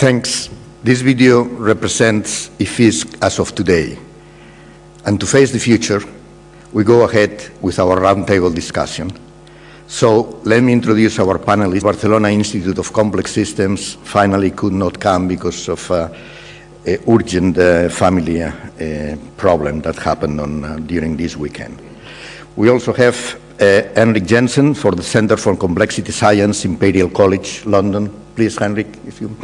Thanks. This video represents IFISC as of today. And to face the future, we go ahead with our roundtable discussion. So let me introduce our panelists. Barcelona Institute of Complex Systems finally could not come because of uh, urgent uh, family uh, problem that happened on, uh, during this weekend. We also have uh, Henrik Jensen for the Center for Complexity Science, Imperial College, London. Please, Henrik, if you...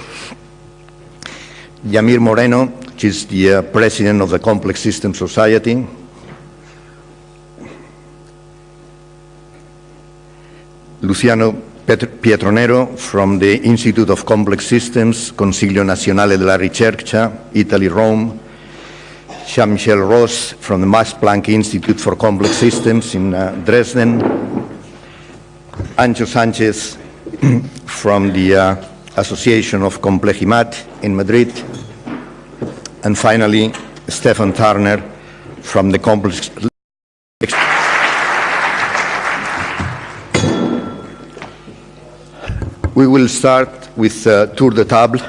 Yamir Moreno, is the uh, president of the Complex System Society. Luciano Pietronero from the Institute of Complex Systems, Consiglio Nazionale della Ricerca, Italy, Rome. Jan-Michael Rost from the Max Planck Institute for Complex Systems in uh, Dresden. Anxo Sanchez from the uh, Association of Complejimat in Madrid. And finally, Stefan Thurner from the Complex We will start with a tour de table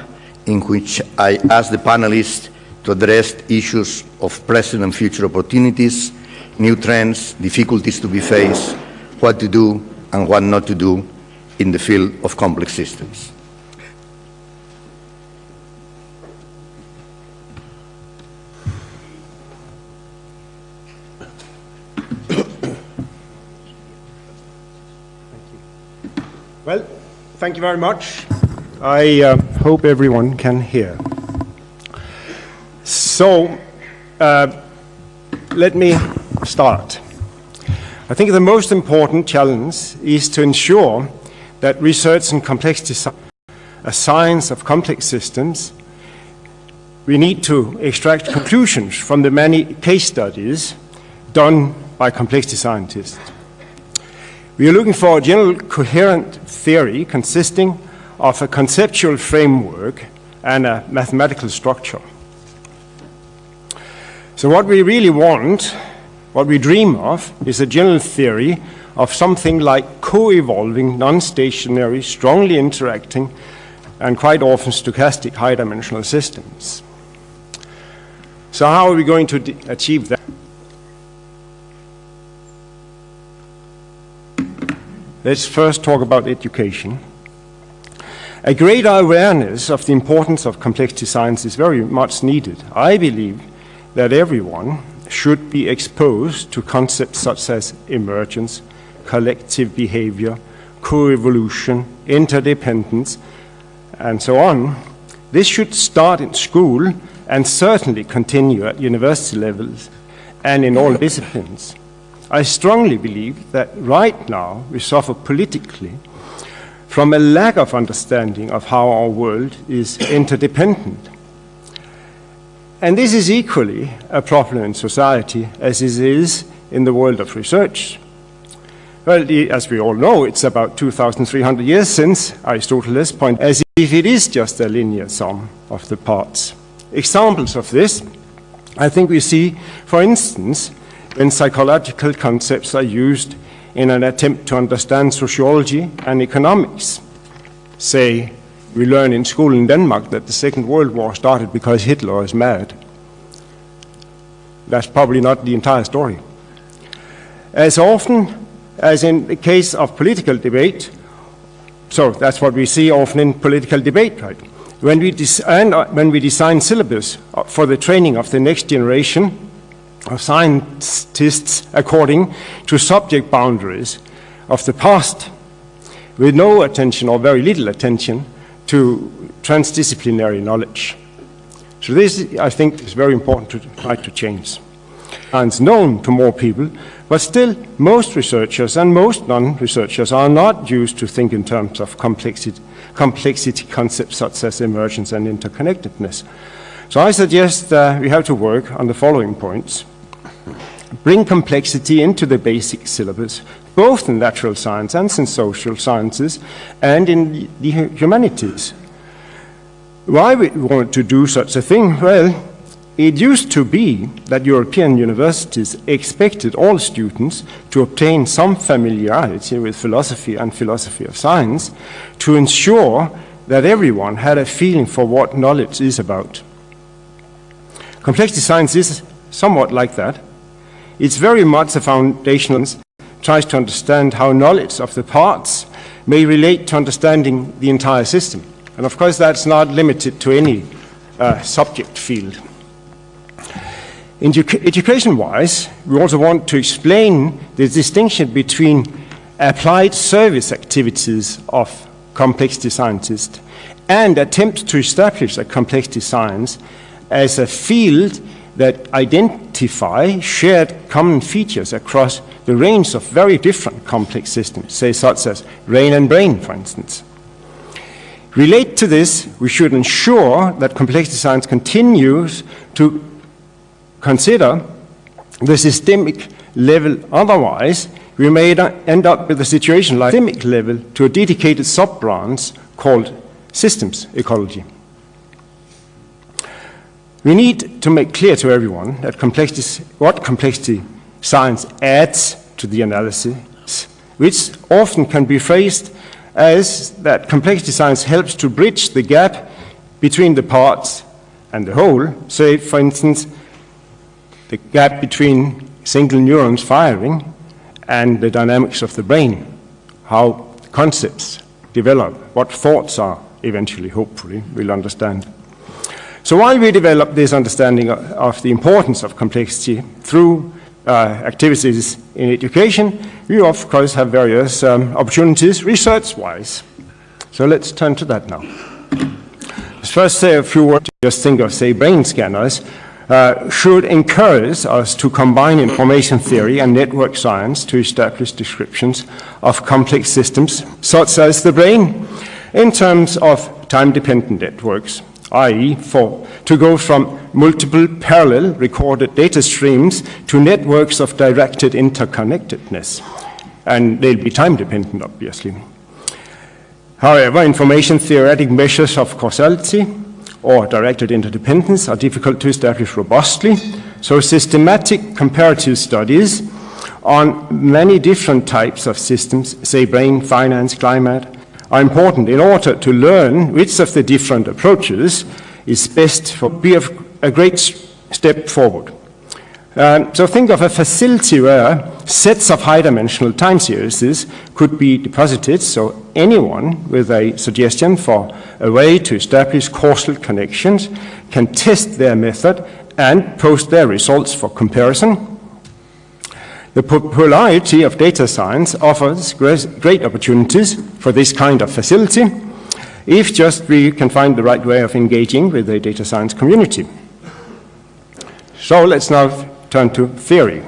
in which I ask the panelists to address issues of present and future opportunities, new trends, difficulties to be faced, what to do and what not to do in the field of complex systems. Well, thank you very much. I uh, hope everyone can hear. So, uh, let me start. I think the most important challenge is to ensure that research in complexity, a science of complex systems, we need to extract conclusions from the many case studies done by complexity scientists. We are looking for a general coherent theory consisting of a conceptual framework and a mathematical structure. So what we really want, what we dream of, is a general theory of something like co-evolving, non-stationary, strongly interacting, and quite often stochastic high-dimensional systems. So how are we going to achieve that? Let's first talk about education. A greater awareness of the importance of complexity science is very much needed. I believe that everyone should be exposed to concepts such as emergence, collective behavior, co-evolution, interdependence, and so on. This should start in school and certainly continue at university levels and in all disciplines. I strongly believe that right now we suffer politically from a lack of understanding of how our world is interdependent. And this is equally a problem in society as it is in the world of research. Well, as we all know, it's about 2,300 years since Aristotle's point, as if it is just a linear sum of the parts. Examples of this, I think we see, for instance, when psychological concepts are used in an attempt to understand sociology and economics. Say, we learn in school in Denmark that the Second World War started because Hitler is mad. That's probably not the entire story. As often as in the case of political debate, so that's what we see often in political debate, right? When we, design, uh, when we design syllabus for the training of the next generation, of scientists according to subject boundaries of the past, with no attention or very little attention to transdisciplinary knowledge. So this, I think, is very important to try to change. And it's known to more people, but still most researchers and most non-researchers are not used to think in terms of complexity, complexity concepts such as emergence and interconnectedness. So I suggest uh, we have to work on the following points bring complexity into the basic syllabus, both in natural science and in social sciences and in the humanities. Why we want to do such a thing? Well, it used to be that European universities expected all students to obtain some familiarity with philosophy and philosophy of science to ensure that everyone had a feeling for what knowledge is about. Complexity science is somewhat like that. It's very much a foundational tries to understand how knowledge of the parts may relate to understanding the entire system. And of course, that's not limited to any uh, subject field. Education-wise, we also want to explain the distinction between applied service activities of complexity scientists and attempts to establish a complexity science as a field that identify shared common features across the range of very different complex systems, say such as rain and brain, for instance. Relate to this, we should ensure that complexity science continues to consider the systemic level. Otherwise, we may end up with a situation like systemic level to a dedicated sub-branch called systems ecology. We need to make clear to everyone that complexity, what complexity science adds to the analysis, which often can be phrased as that complexity science helps to bridge the gap between the parts and the whole. Say, for instance, the gap between single neurons firing and the dynamics of the brain, how concepts develop, what thoughts are eventually, hopefully, we'll understand. So while we develop this understanding of the importance of complexity through uh, activities in education, we of course have various um, opportunities research-wise. So let's turn to that now. Let's first say a few words, just think of, say, brain scanners uh, should encourage us to combine information theory and network science to establish descriptions of complex systems, such as the brain, in terms of time-dependent networks, i.e. for to go from multiple parallel recorded data streams to networks of directed interconnectedness. And they'll be time-dependent, obviously. However, information theoretic measures of causality or directed interdependence are difficult to establish robustly. So systematic comparative studies on many different types of systems, say brain, finance, climate, are important in order to learn which of the different approaches is best for be a great step forward. Um, so think of a facility where sets of high-dimensional time series could be deposited, so anyone with a suggestion for a way to establish causal connections can test their method and post their results for comparison. The popularity of data science offers great opportunities for this kind of facility if just we can find the right way of engaging with the data science community. So let's now turn to theory.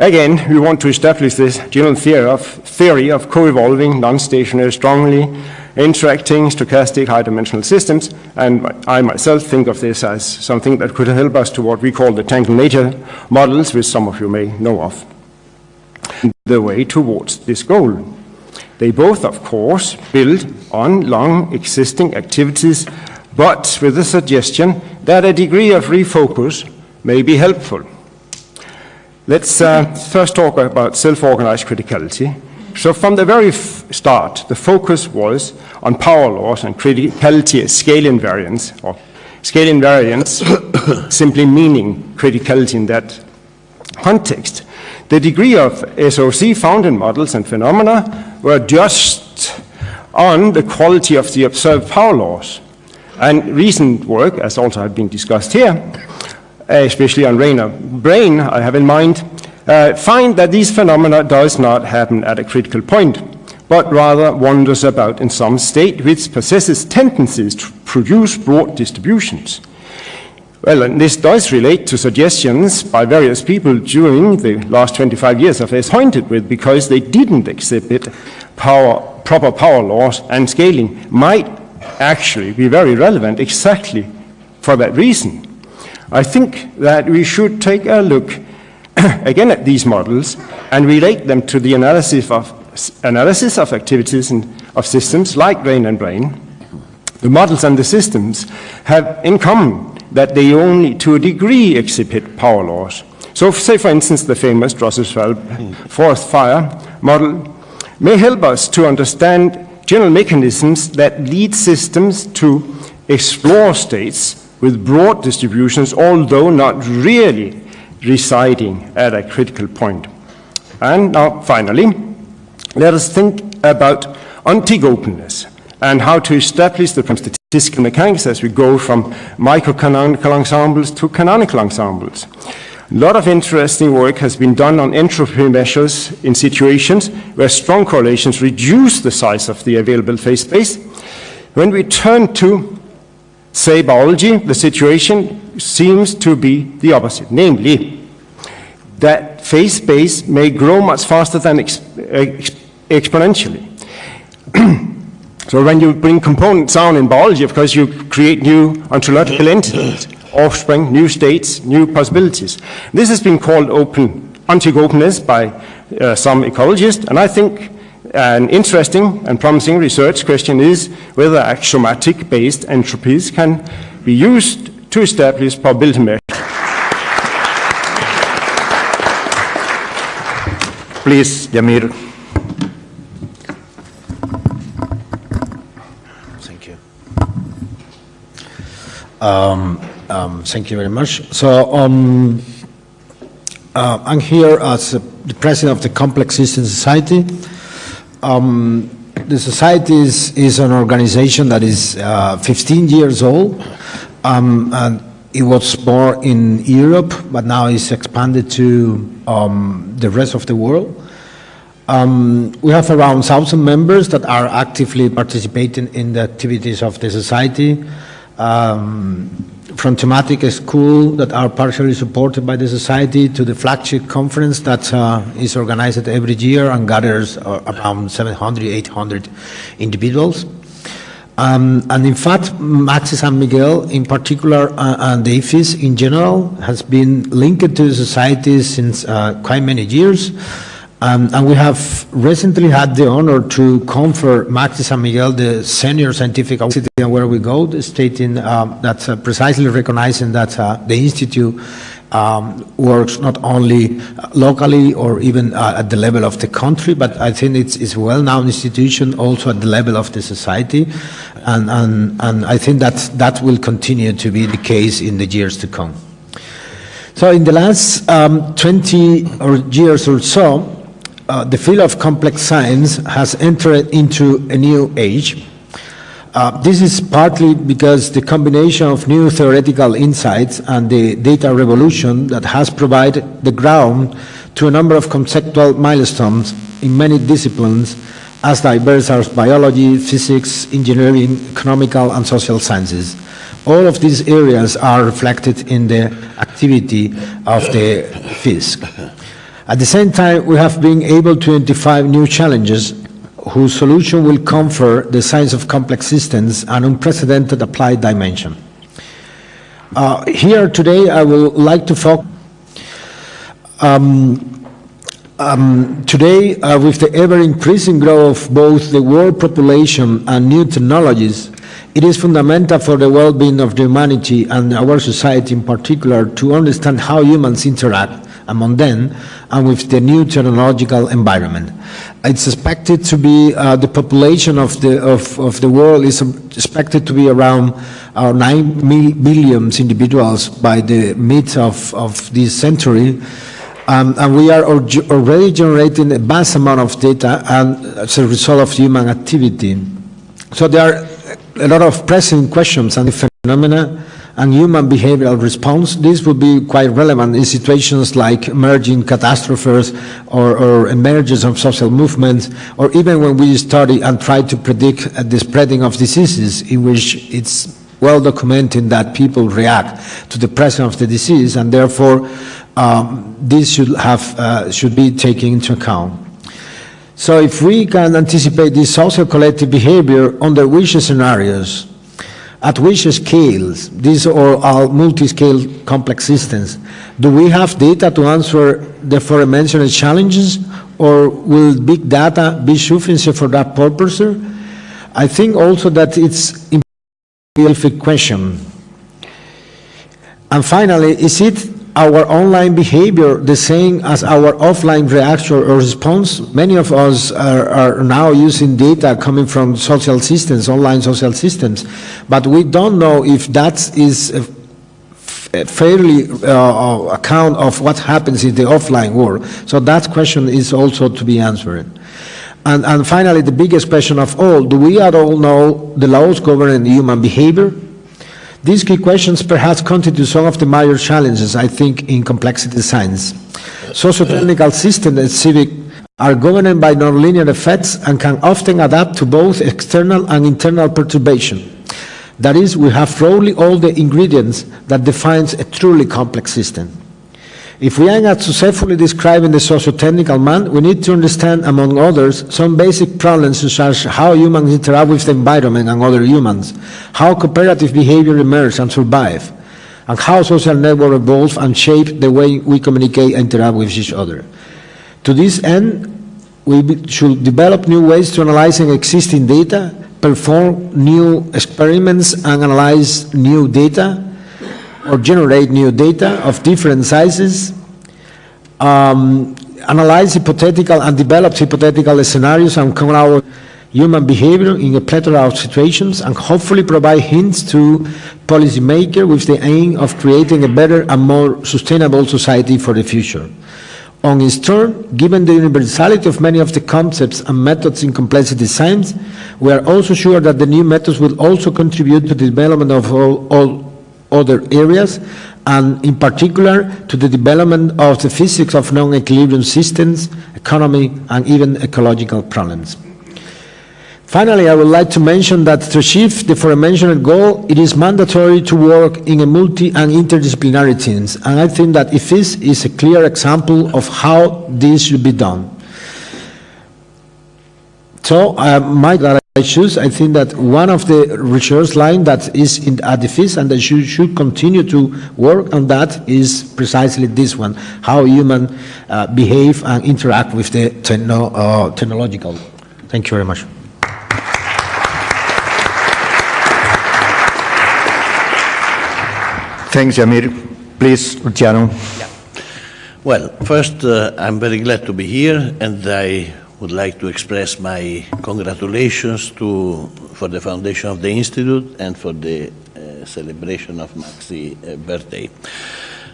Again, we want to establish this general theory of, theory of co-evolving, non-stationary, strongly interacting stochastic high-dimensional systems, and I myself think of this as something that could help us to what we call the tangled nature models, which some of you may know of. The way towards this goal. They both, of course, build on long existing activities, but with the suggestion that a degree of refocus may be helpful. Let's uh, first talk about self-organized criticality. So from the very start, the focus was on power laws and criticality as scale invariance, or scale invariance simply meaning criticality in that context. The degree of SOC found in models and phenomena were just on the quality of the observed power laws. And recent work, as also had been discussed here, especially on Rainer brain, I have in mind, uh, find that these phenomena does not happen at a critical point, but rather wanders about in some state which possesses tendencies to produce broad distributions. Well, and this does relate to suggestions by various people during the last 25 years of S pointed with because they didn't exhibit power, proper power laws and scaling might actually be very relevant exactly for that reason. I think that we should take a look again at these models and relate them to the analysis of, analysis of activities and of systems like brain and brain. The models and the systems have in common that they only to a degree exhibit power laws. So say for instance the famous Drossel-Schwabl forest fire model may help us to understand general mechanisms that lead systems to explore states with broad distributions, although not really residing at a critical point. And now, finally, let us think about ontic openness and how to establish the statistical mechanics as we go from microcanonical ensembles to canonical ensembles. A lot of interesting work has been done on entropy measures in situations where strong correlations reduce the size of the available phase space. When we turn to, say, biology, the situation seems to be the opposite, namely, that phase space may grow much faster than ex ex exponentially. so when you bring components down in biology, of course, you create new ontological entities offspring, new states, new possibilities. This has been called open, ontic openness by uh, some ecologists, and I think an interesting and promising research question is whether axiomatic-based entropies can be used to establish measures. Please, Yamir. Thank you. Um, um, thank you very much. So um, uh, I'm here as the president of the Complex Systems Society. Um, the society is, is, an organization that is uh, 15 years old, um, and it was born in Europe, but now it's expanded to um, the rest of the world. Um, we have around 1,000 members that are actively participating in the activities of the society. Um, from thematic school that are partially supported by the society to the flagship conference that uh, is organized every year and gathers uh, around 700, 800 individuals. Um, and in fact, Max San Miguel in particular uh, and the IFISC in general has been linked to the society since uh, quite many years. Um, and we have recently had the honor to confer Max San Miguel the senior scientific award where we go, stating um, that uh, precisely recognizing that uh, the institute um, works not only locally or even uh, at the level of the country, but I think it's, it's a well-known institution also at the level of the society, and, and, and I think that that will continue to be the case in the years to come. So in the last um, 20 or years or so, uh, the field of complex science has entered into a new age. Uh, this is partly because the combination of new theoretical insights and the data revolution that has provided the ground to a number of conceptual milestones in many disciplines as diverse as biology, physics, engineering, economical and social sciences. All of these areas are reflected in the activity of the FISC. At the same time, we have been able to identify new challenges whose solution will confer the science of complex systems an unprecedented applied dimension. Uh, here today, I would like to focus um, um, today, uh, with the ever-increasing growth of both the world population and new technologies, it is fundamental for the well-being of the humanity and our society in particular to understand how humans interact among them and with the new technological environment. It's expected to be, uh, the population of the, of, of the world is expected to be around uh, 9 billion individuals by the mid of, of this century. Um, and we are already generating a vast amount of data and as a result of human activity. So there are a lot of pressing questions and phenomena and human behavioral response. This would be quite relevant in situations like emerging catastrophes or, or emergence of social movements, or even when we study and try to predict the spreading of diseases in which it's well documented that people react to the presence of the disease, and therefore um, this should, have, uh, should be taken into account. So if we can anticipate this social collective behavior under which scenarios at which scales, these are multi-scale complex systems, do we have data to answer the aforementioned challenges or will big data be sufficient for that purpose? I think also that it's a question. And finally, is it our online behavior the same as our offline reaction or response? Many of us are, are now using data coming from social systems, online social systems, but we don't know if that is a fairly uh, account of what happens in the offline world. So that question is also to be answered. And, and finally, the biggest question of all, do we at all know the laws governing human behavior? These key questions perhaps constitute some of the major challenges, I think, in complexity science. Socio-technical systems and civic are governed by nonlinear effects and can often adapt to both external and internal perturbation. That is, we have roughly all the ingredients that defines a truly complex system. If we aim at successfully describing the socio-technical man, we need to understand, among others, some basic problems such as how humans interact with the environment and other humans, how cooperative behavior emerges and survives, and how social networks evolve and shape the way we communicate and interact with each other. To this end, we should develop new ways to analyze existing data, perform new experiments and analyze new data, or generate new data of different sizes, um, analyze hypothetical and develop hypothetical scenarios and come out human behavior in a plethora of situations, and hopefully provide hints to policymakers with the aim of creating a better and more sustainable society for the future. On its turn, given the universality of many of the concepts and methods in complexity science, we are also sure that the new methods will also contribute to the development of all, all other areas, and in particular to the development of the physics of non-equilibrium systems, economy, and even ecological problems. Finally, I would like to mention that to achieve the aforementioned goal, it is mandatory to work in a multi and interdisciplinary teams, and I think that IFISC is a clear example of how this should be done. So, uh, my that I choose, I think that one of the research line that is in at IFISC and that should, should continue to work on that is precisely this one, how human uh, behave and interact with the techno, uh, technological. Thank you very much. Thanks, Yamir. Please, Luciano. Well, first, uh, I'm very glad to be here, and I would like to express my congratulations to, for the foundation of the Institute and for the uh, celebration of Maxi's uh, birthday.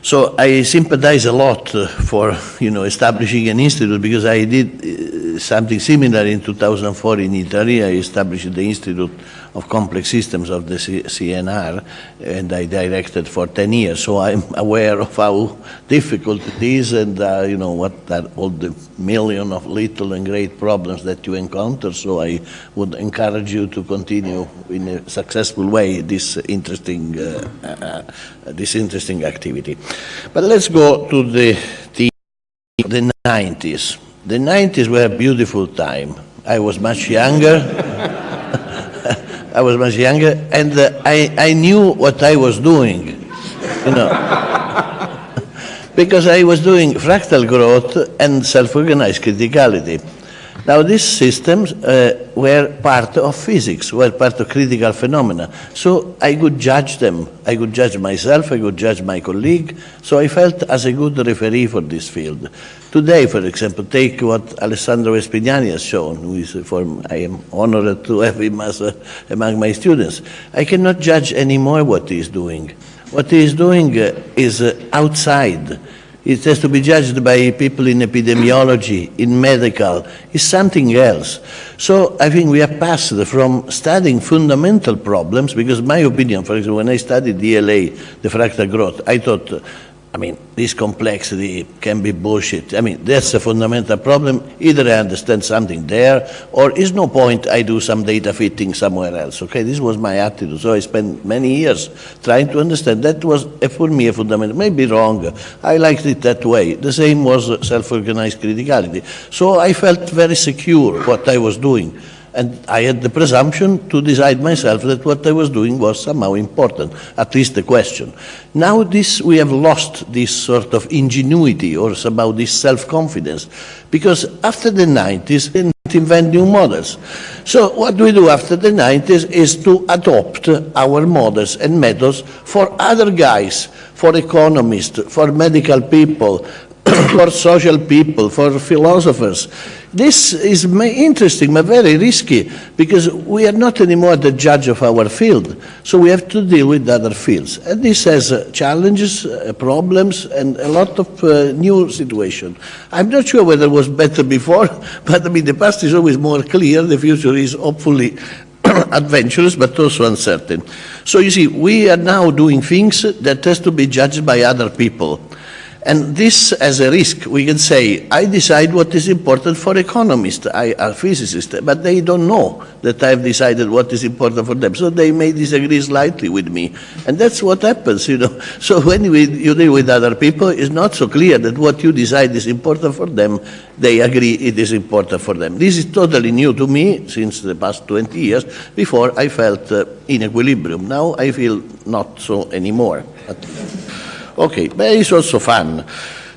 So I sympathize a lot uh, for, you know, establishing an institute because I did uh, something similar in 2004 in Italy. I established the Institute of Complex Systems of the CNR, and I directed for 10 years. So I'm aware of how difficult it is and, uh, you know, what are all the million of little and great problems that you encounter. So I would encourage you to continue in a successful way this interesting, uh, uh, this interesting activity. But let's go to the, the, the 90s. The 90s were a beautiful time. I was much younger. I was much younger, and uh, I, I knew what I was doing, you know. because I was doing fractal growth and self-organized criticality. Now, these systems uh, were part of physics, were part of critical phenomena. So I could judge them. I could judge myself, I could judge my colleague. So I felt as a good referee for this field. Today, for example, take what Alessandro Vespignani has shown, who is for, I am honored to have him as a, among my students. I cannot judge anymore what he is doing. What he is doing uh, is uh, outside. It has to be judged by people in epidemiology, in medical, it's something else. So I think we are passed from studying fundamental problems, because my opinion, for example, when I studied DLA, the fractal growth, I thought, I mean, this complexity can be bullshit. I mean, that's a fundamental problem. Either I understand something there, or is no point I do some data fitting somewhere else. Okay, this was my attitude. So I spent many years trying to understand. That was, uh, for me, a fundamental. Maybe wrong. I liked it that way. The same was self-organized criticality. So I felt very secure what I was doing. And I had the presumption to decide myself that what I was doing was somehow important, at least the question. Now this, we have lost this sort of ingenuity or somehow this self-confidence, because after the 90s, can't invent new models. So what we do after the 90s is to adopt our models and methods for other guys, for economists, for medical people, for social people, for philosophers. This is interesting but very risky because we are not anymore the judge of our field. So we have to deal with other fields. And this has uh, challenges, uh, problems, and a lot of uh, new situation. I'm not sure whether it was better before, but I mean, the past is always more clear. The future is hopefully adventurous but also uncertain. So you see, we are now doing things that has to be judged by other people. And this as a risk, we can say, I decide what is important for economists, I are physicists, but they don't know that I've decided what is important for them. So they may disagree slightly with me. And that's what happens, you know. So when we, you deal with other people, it's not so clear that what you decide is important for them, they agree it is important for them. This is totally new to me since the past 20 years. Before I felt uh, in equilibrium. Now I feel not so anymore. But, Okay, but it's also fun.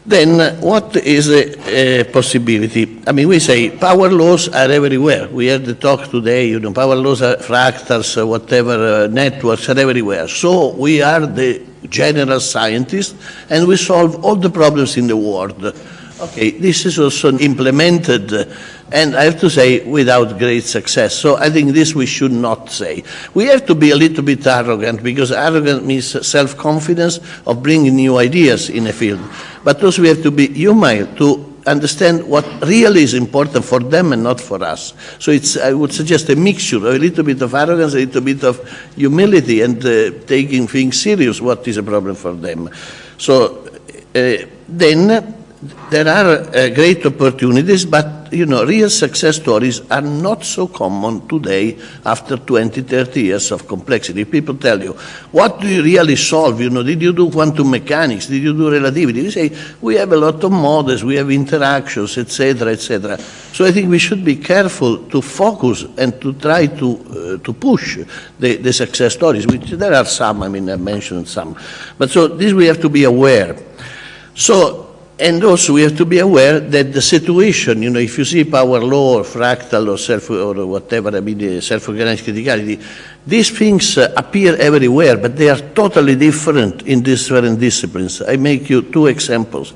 Then what is the a, possibility? I mean, we say power laws are everywhere. We had the talk today, you know, power laws are fractals, uh, whatever, uh, networks are everywhere. So we are the general scientists and we solve all the problems in the world. Okay, this is also implemented, uh, and I have to say, without great success. So I think this we should not say. We have to be a little bit arrogant, because arrogant means self-confidence of bringing new ideas in a field. But also we have to be human to understand what really is important for them and not for us. So it's, I would suggest a mixture, a little bit of arrogance, a little bit of humility, and uh, taking things serious, what is a problem for them. So uh, then there are uh, great opportunities, but you know, real success stories are not so common today after 20, 30 years of complexity. People tell you, what do you really solve? You know, did you do quantum mechanics? Did you do relativity? You say, we have a lot of models, we have interactions, etc., etc. So I think we should be careful to focus and to try to, uh, to push the, the success stories, which there are some, I mean, I mentioned some. But so this we have to be aware. So and also we have to be aware that the situation, you know, if you see power law or fractal or self or whatever, I mean, self-organized criticality, these things uh, appear everywhere, but they are totally different in different disciplines. I make you two examples.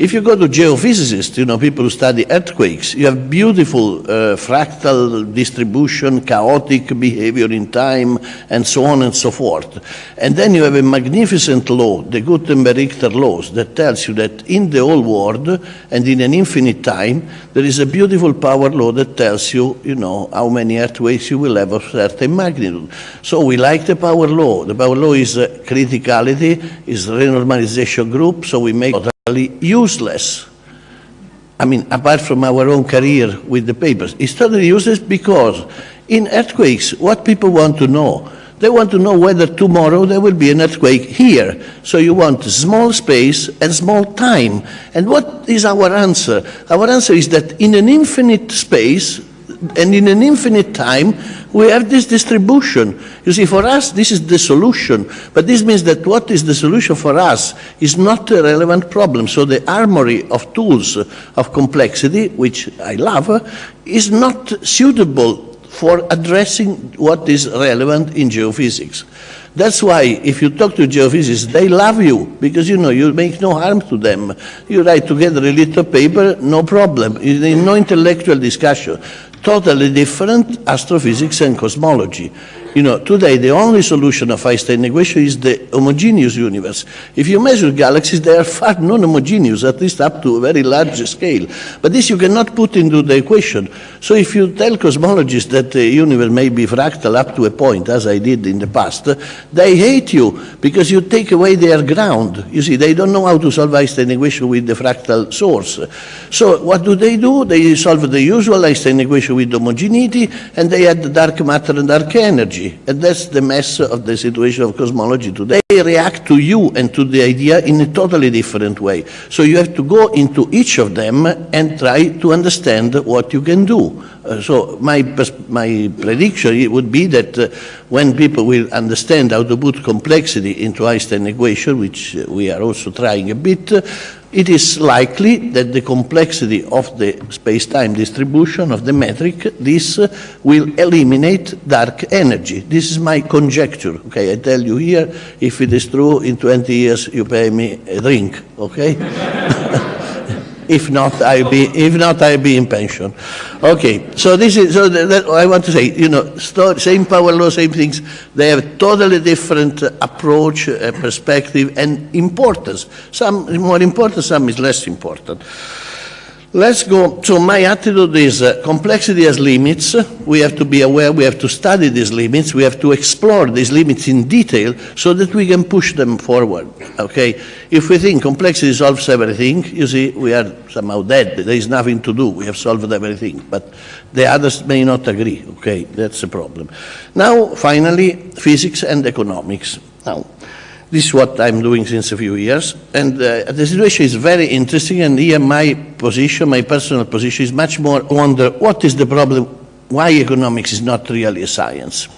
If you go to geophysicists, you know, people who study earthquakes, you have beautiful uh, fractal distribution, chaotic behavior in time, and so on and so forth. And then you have a magnificent law, the Gutenberg-Richter laws, that tells you that in the whole world and in an infinite time, there is a beautiful power law that tells you, you know, how many earthquakes you will have of certain magnitude. So we like the power law. The power law is uh, criticality, is renormalization group, so we make useless. I mean, apart from our own career with the papers, it's totally useless because in earthquakes, what people want to know, they want to know whether tomorrow there will be an earthquake here. So you want small space and small time. And what is our answer? Our answer is that in an infinite space, and in an infinite time, we have this distribution. You see, for us, this is the solution. But this means that what is the solution for us is not a relevant problem. So the armory of tools of complexity, which I love, is not suitable for addressing what is relevant in geophysics. That's why if you talk to geophysicists, they love you because you know you make no harm to them. You write together a little paper, no problem. No intellectual discussion totally different astrophysics and cosmology. You know, today the only solution of Einstein equation is the homogeneous universe. If you measure galaxies, they are far non-homogeneous, at least up to a very large scale. But this you cannot put into the equation. So if you tell cosmologists that the universe may be fractal up to a point, as I did in the past, they hate you because you take away their ground. You see, they don't know how to solve Einstein equation with the fractal source. So what do they do? They solve the usual Einstein equation with homogeneity, and they add dark matter and dark energy cosmology. And that's the mess of the situation of cosmology today. They react to you and to the idea in a totally different way. So you have to go into each of them and try to understand what you can do. Uh, so my, my prediction would be that uh, when people will understand how to put complexity into Einstein equation, which we are also trying a bit, it is likely that the complexity of the space-time distribution of the metric, this uh, will eliminate dark energy. This is my conjecture, okay? I tell you here, if it is true, in 20 years you pay me a drink, okay? If not, I'll be, if not, I'll be in pension. Okay, so this is, so that, that I want to say, you know, same power law, same things, they have totally different approach, uh, perspective, and importance. Some more important, some is less important. Let's go, so my attitude is uh, complexity has limits, we have to be aware, we have to study these limits, we have to explore these limits in detail so that we can push them forward, okay? If we think complexity solves everything, you see, we are somehow dead, there is nothing to do, we have solved everything, but the others may not agree, okay? That's the problem. Now, finally, physics and economics. Now, this is what I'm doing since a few years, and uh, the situation is very interesting. And here, my position, my personal position, is much more wonder what is the problem? Why economics is not really a science?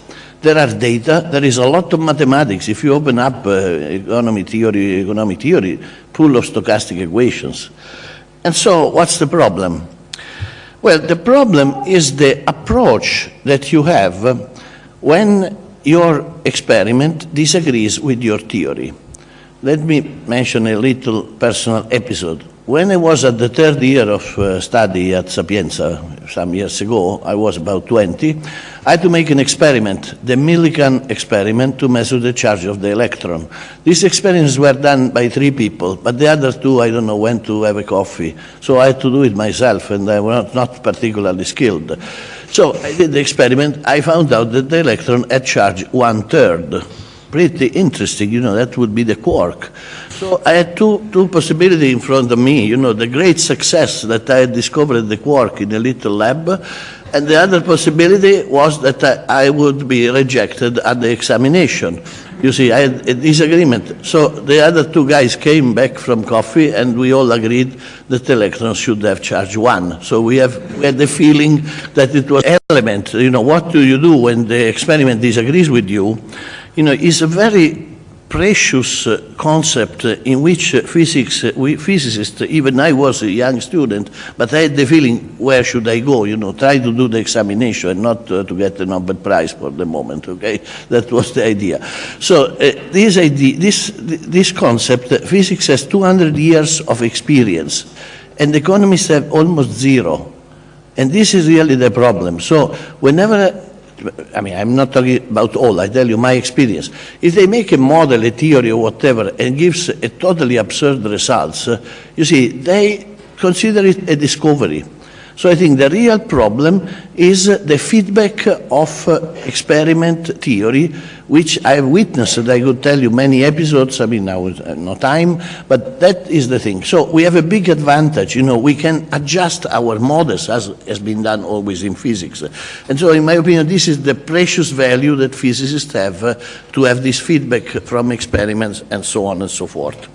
There are data. There is a lot of mathematics. If you open up uh, economy theory, economic theory, full of stochastic equations. And so, what's the problem? Well, the problem is the approach that you have uh, when your experiment disagrees with your theory. Let me mention a little personal episode. When I was at the third year of uh, study at Sapienza some years ago, I was about 20, I had to make an experiment, the Millikan experiment, to measure the charge of the electron. These experiments were done by three people, but the other two, I don't know, went to have a coffee. So I had to do it myself, and I was not, not particularly skilled. So I did the experiment. I found out that the electron had charge one third. Pretty interesting, you know, that would be the quark. So I had two, two possibilities in front of me, you know, the great success that I had discovered the quark in a little lab, and the other possibility was that I, I would be rejected at the examination. You see, I had a disagreement. So the other two guys came back from coffee, and we all agreed that electrons should have charge one. So we, have, we had the feeling that it was element. You know, what do you do when the experiment disagrees with you? You know, it's a very precious uh, concept uh, in which uh, physics, uh, we physicists, even I was a young student, but I had the feeling, where should I go? You know, try to do the examination and not uh, to get the Nobel Prize for the moment, okay? That was the idea. So uh, this idea, this, this concept, physics has 200 years of experience, and economists have almost zero. And this is really the problem. So whenever I mean, I'm not talking about all, I tell you my experience. If they make a model, a theory, or whatever, and gives a totally absurd results, you see, they consider it a discovery. So I think the real problem is uh, the feedback of uh, experiment theory, which I have witnessed. I could tell you many episodes. I mean, now uh, no time, but that is the thing. So we have a big advantage. You know, we can adjust our models as has been done always in physics. And so, in my opinion, this is the precious value that physicists have uh, to have this feedback from experiments and so on and so forth.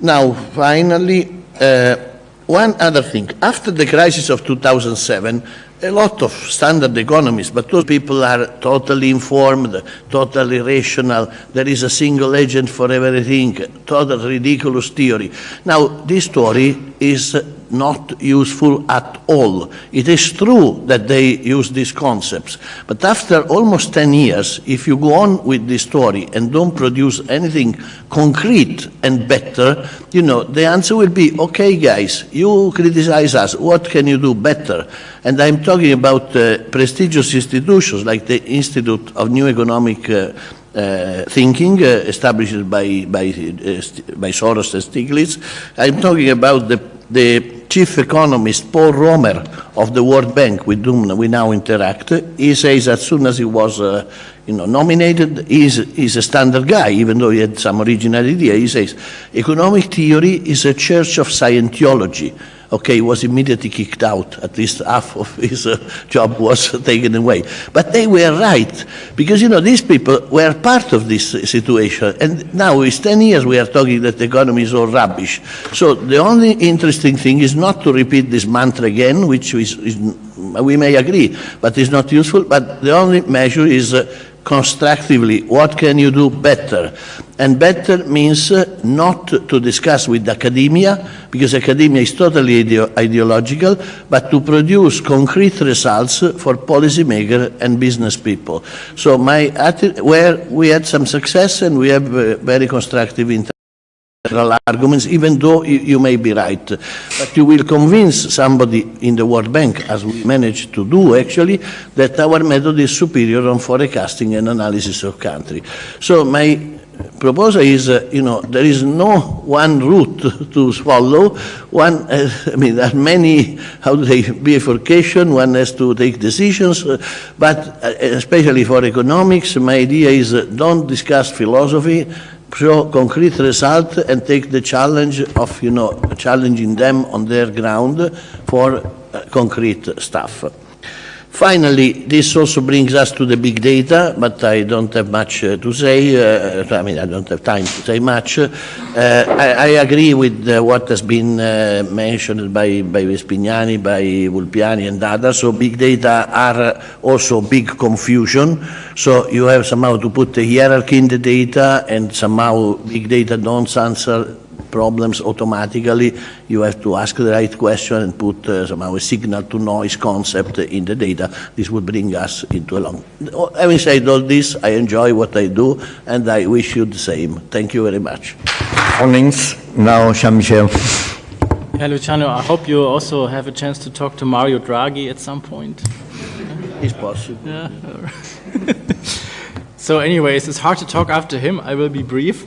Now, finally. Uh, one other thing, after the crisis of 2007, a lot of standard economists, but those people are totally informed, totally rational. There is a single agent for everything, total ridiculous theory. Now, this story is not useful at all. It is true that they use these concepts, but after almost 10 years, if you go on with this story and don't produce anything concrete and better, you know, the answer will be, okay, guys, you criticize us, what can you do better? And I'm talking about uh, prestigious institutions like the Institute of New Economic uh, uh, thinking uh, established by, by, uh, by Soros and Stiglitz. I'm talking about the, the chief economist Paul Romer of the World Bank, with whom we now interact. He says as soon as he was uh, you know, nominated, he's, he's a standard guy, even though he had some original idea. He says, economic theory is a church of Scientology okay, he was immediately kicked out. At least half of his uh, job was taken away. But they were right, because, you know, these people were part of this situation. And now it's 10 years we are talking that the economy is all rubbish. So the only interesting thing is not to repeat this mantra again, which is, is we may agree, but it's not useful. But the only measure is uh, constructively, what can you do better? And better means not to discuss with academia, because academia is totally ideo ideological, but to produce concrete results for policymakers and business people. So my where we had some success and we have uh, very constructive arguments, even though you, you, may be right. But you will convince somebody in the World Bank, as we managed to do actually, that our method is superior on forecasting and analysis of country. So my proposal is, uh, you know, there is no one route to swallow. One, uh, I mean, there are many, how to say, bifurcation, one has to take decisions, uh, but uh, especially for economics, my idea is uh, don't discuss philosophy, show concrete result and take the challenge of, you know, challenging them on their ground for uh, concrete stuff. Finally, this also brings us to the big data, but I don't have much uh, to say. Uh, I mean, I don't have time to say much. Uh, I, I, agree with uh, what has been uh, mentioned by, by Vespignani, by Vulpiani and others. So big data are also big confusion. So you have somehow to put a hierarchy in the data and somehow big data don't answer problems automatically. You have to ask the right question and put uh, somehow a signal to noise concept in the data. This would bring us into a long... Having said all this, I enjoy what I do and I wish you the same. Thank you very much. Mornings. Now, Jan-Michael. Yeah, Luciano, I hope you also have a chance to talk to Mario Draghi at some point. It's possible. Yeah. so anyways, it's hard to talk after him. I will be brief.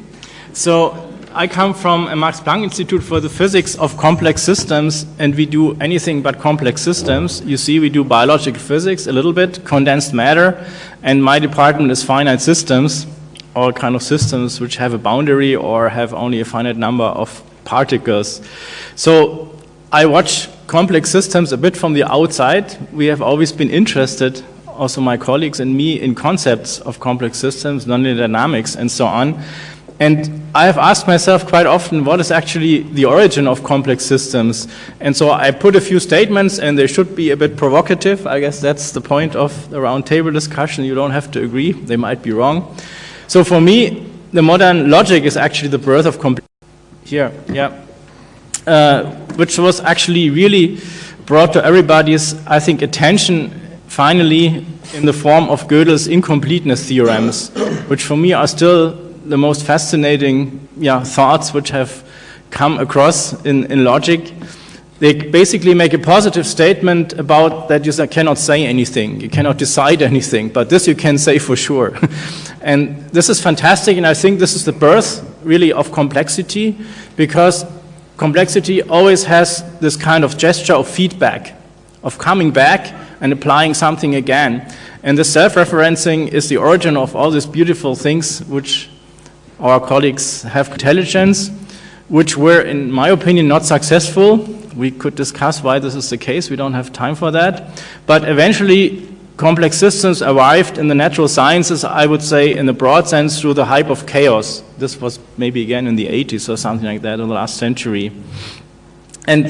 So I come from a Max Planck Institute for the Physics of Complex Systems, and we do anything but complex systems. You see, we do biological physics a little bit, condensed matter, and my department is finite systems, all kind of systems which have a boundary or have only a finite number of particles. So I watch complex systems a bit from the outside. We have always been interested, also my colleagues and me, in concepts of complex systems, nonlinear dynamics, and so on. And I have asked myself quite often, what is actually the origin of complex systems? And so I put a few statements, and they should be a bit provocative. I guess that's the point of the roundtable discussion. You don't have to agree. They might be wrong. So for me, the modern logic is actually the birth of complexity. Here, yeah. Uh, which was actually really brought to everybody's, I think, attention finally in the form of Gödel's incompleteness theorems, which for me are still the most fascinating yeah, thoughts which have come across in, in logic. They basically make a positive statement about that you cannot say anything, you cannot decide anything, but this you can say for sure. and this is fantastic, and I think this is the birth, really, of complexity, because complexity always has this kind of gesture of feedback, of coming back and applying something again. And the self-referencing is the origin of all these beautiful things which our colleagues have intelligence, which were, in my opinion, not successful. We could discuss why this is the case. We don't have time for that. But eventually, complex systems arrived in the natural sciences, I would say, in the broad sense, through the hype of chaos. This was maybe again in the 80s or something like that in the last century. And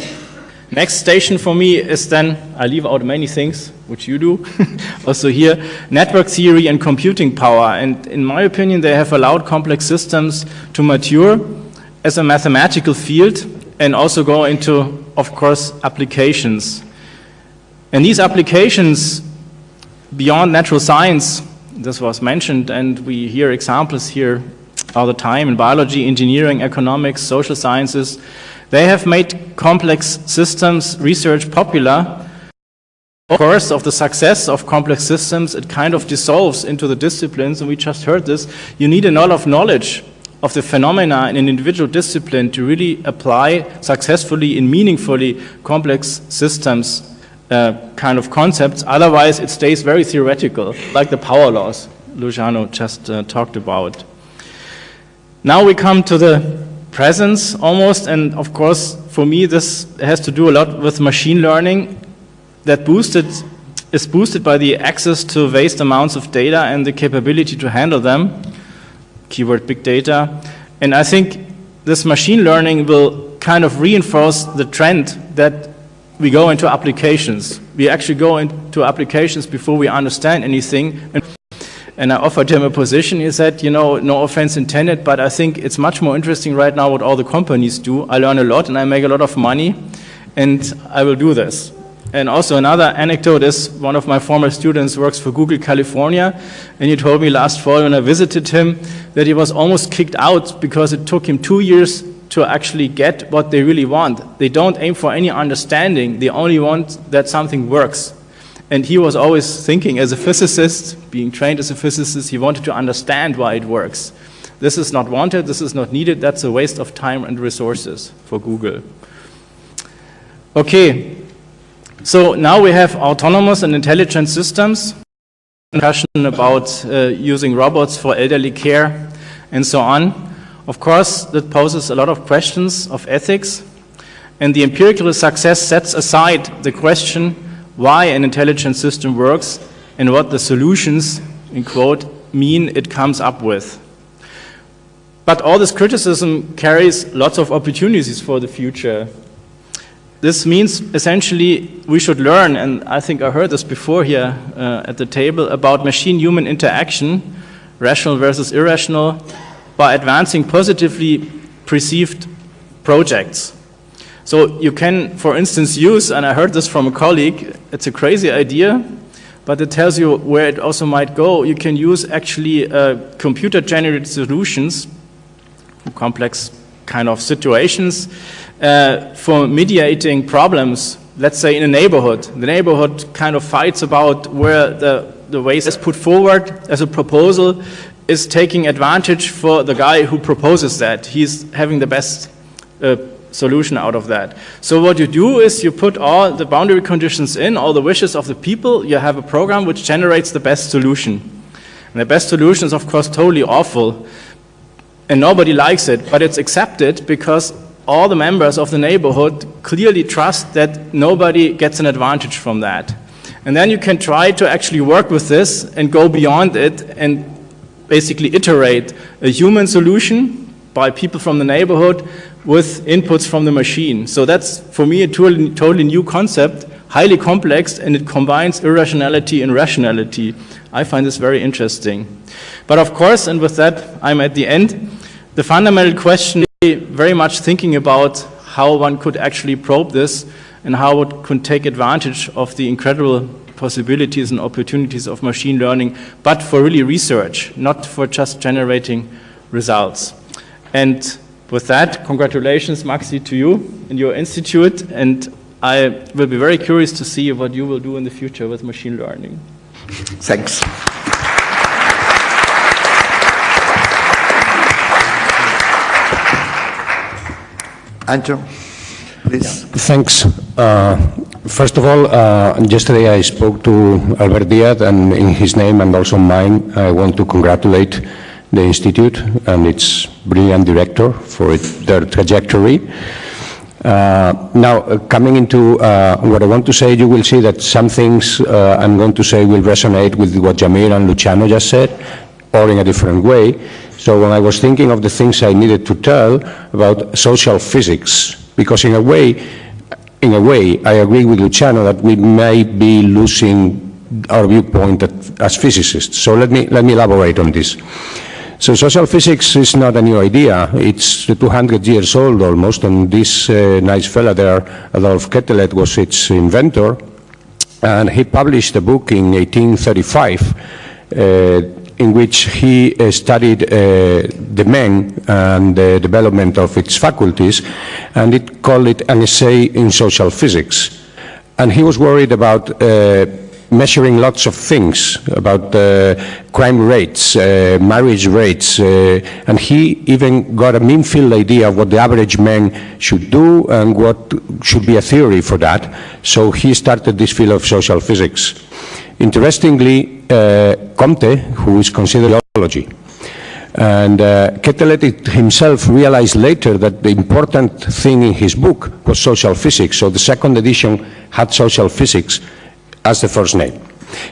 Next station for me is then, I leave out many things, which you do, also here, network theory and computing power. And in my opinion, they have allowed complex systems to mature as a mathematical field and also go into, of course, applications. And these applications beyond natural science, this was mentioned, and we hear examples here all the time in biology, engineering, economics, social sciences, they have made complex systems research popular. Of course, of the success of complex systems, it kind of dissolves into the disciplines, and we just heard this. You need a lot of knowledge of the phenomena in an individual discipline to really apply successfully and meaningfully complex systems uh, kind of concepts. Otherwise, it stays very theoretical, like the power laws Luciano just uh, talked about. Now we come to the presence almost. And of course, for me, this has to do a lot with machine learning that boosted is boosted by the access to vast amounts of data and the capability to handle them, keyword big data. And I think this machine learning will kind of reinforce the trend that we go into applications. We actually go into applications before we understand anything. And I offered him a position. He said, you know, no offense intended, but I think it's much more interesting right now what all the companies do. I learn a lot and I make a lot of money, and I will do this. And also another anecdote is one of my former students works for Google California, and he told me last fall when I visited him that he was almost kicked out because it took him two years to actually get what they really want. They don't aim for any understanding, they only want that something works. And he was always thinking as a physicist, being trained as a physicist, he wanted to understand why it works. This is not wanted, this is not needed, that's a waste of time and resources for Google. Okay, so now we have autonomous and intelligent systems, discussion about uh, using robots for elderly care and so on. Of course, that poses a lot of questions of ethics, and the empirical success sets aside the question why an intelligent system works and what the solutions, in quote, mean it comes up with. But all this criticism carries lots of opportunities for the future. This means essentially we should learn, and I think I heard this before here uh, at the table, about machine-human interaction, rational versus irrational, by advancing positively perceived projects. So you can, for instance, use, and I heard this from a colleague, it's a crazy idea, but it tells you where it also might go. You can use actually uh, computer-generated solutions, complex kind of situations, uh, for mediating problems, let's say in a neighborhood. The neighborhood kind of fights about where the, the waste is put forward as a proposal is taking advantage for the guy who proposes that. He's having the best uh, solution out of that. So what you do is you put all the boundary conditions in, all the wishes of the people, you have a program which generates the best solution. And the best solution is of course totally awful and nobody likes it, but it's accepted because all the members of the neighborhood clearly trust that nobody gets an advantage from that. And then you can try to actually work with this and go beyond it and basically iterate a human solution by people from the neighborhood with inputs from the machine. So that's, for me, a totally, totally new concept, highly complex, and it combines irrationality and rationality. I find this very interesting. But of course, and with that, I'm at the end, the fundamental question is very much thinking about how one could actually probe this and how it could take advantage of the incredible possibilities and opportunities of machine learning, but for really research, not for just generating results. And with that, congratulations, Maxi, to you and your institute, and I will be very curious to see what you will do in the future with machine learning. Thanks. Anxo, please. Thanks. Uh, first of all, uh, yesterday I spoke to Albert Diaz, and in his name and also mine, I want to congratulate the Institute and its brilliant director for it, their trajectory. Uh, now, uh, coming into uh, what I want to say, you will see that some things uh, I'm going to say will resonate with what Jamir and Luciano just said, or in a different way. So when I was thinking of the things I needed to tell about social physics, because in a way, in a way, I agree with Luciano that we may be losing our viewpoint as physicists. So let me, let me elaborate on this. So social physics is not a new idea. It's 200 years old almost, and this uh, nice fellow there, Adolphe Quetelet, was its inventor. And he published a book in 1835 uh, in which he uh, studied uh, the man and the development of its faculties, and it called it an essay in social physics. And he was worried about uh, measuring lots of things, about uh, crime rates, uh, marriage rates, uh, and he even got a mean field idea of what the average man should do and what should be a theory for that. So he started this field of social physics. Interestingly, uh, Comte, who is considered theology, and uh, himself realized later that the important thing in his book was social physics, so the second edition had social physics as the first name.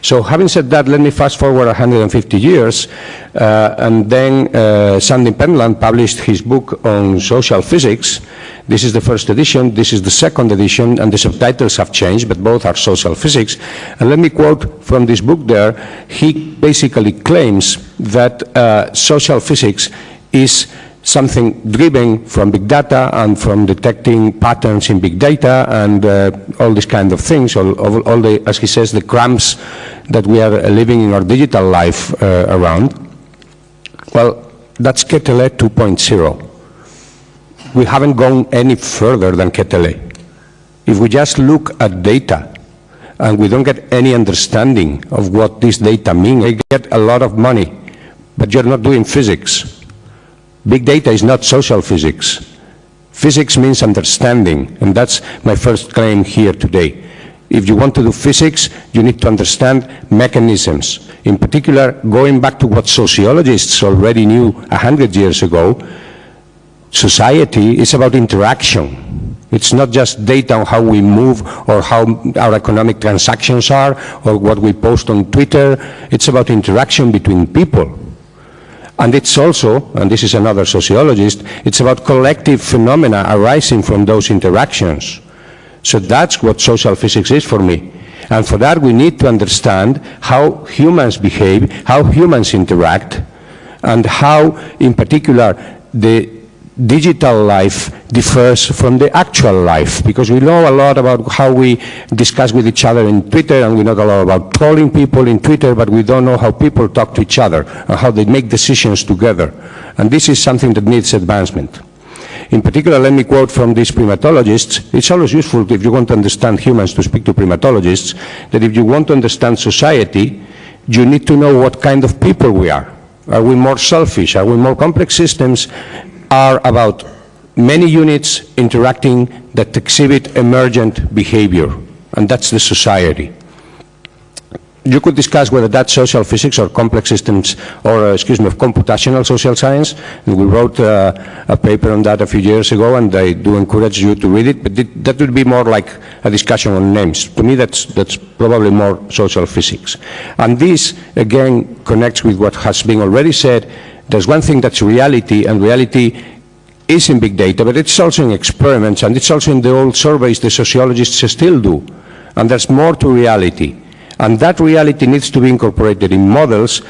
So having said that, let me fast forward 150 years, uh, and then uh, Sandy Pentland published his book on social physics. This is the first edition, this is the second edition, and the subtitles have changed, but both are social physics. And let me quote from this book there, he basically claims that uh, social physics is something driven from big data and from detecting patterns in big data and uh, all these kind of things, all, all, all, the, as he says, the cramps that we are living in our digital life uh, around. Well, that's Quetelet 2.0. We haven't gone any further than Quetelet. If we just look at data and we don't get any understanding of what this data mean, we get a lot of money, but you're not doing physics Big data is not social physics. Physics means understanding, and that's my first claim here today. If you want to do physics, you need to understand mechanisms. In particular, going back to what sociologists already knew 100 years ago, society is about interaction. It's not just data on how we move or how our economic transactions are or what we post on Twitter. It's about interaction between people. And it's also, and this is another sociologist, it's about collective phenomena arising from those interactions. So that's what social physics is for me. And for that we need to understand how humans behave, how humans interact, and how, in particular, the digital life differs from the actual life because we know a lot about how we discuss with each other in Twitter and we know a lot about trolling people in Twitter but we don't know how people talk to each other and how they make decisions together and this is something that needs advancement. In particular, let me quote from these primatologists. It's always useful if you want to understand humans to speak to primatologists, that if you want to understand society, you need to know what kind of people we are. Are we more selfish? Are we more complex systems? Are about many units interacting that exhibit emergent behavior, and that's the society. You could discuss whether that's social physics or complex systems, or, uh, excuse me, of computational social science. And we wrote uh, a paper on that a few years ago, and I do encourage you to read it, but that would be more like a discussion on names. To me, that's, that's probably more social physics. And this, again, connects with what has been already said, there's one thing that's reality, and reality is in big data, but it's also in experiments, and it's also in the old surveys the sociologists still do. And there's more to reality. And that reality needs to be incorporated in models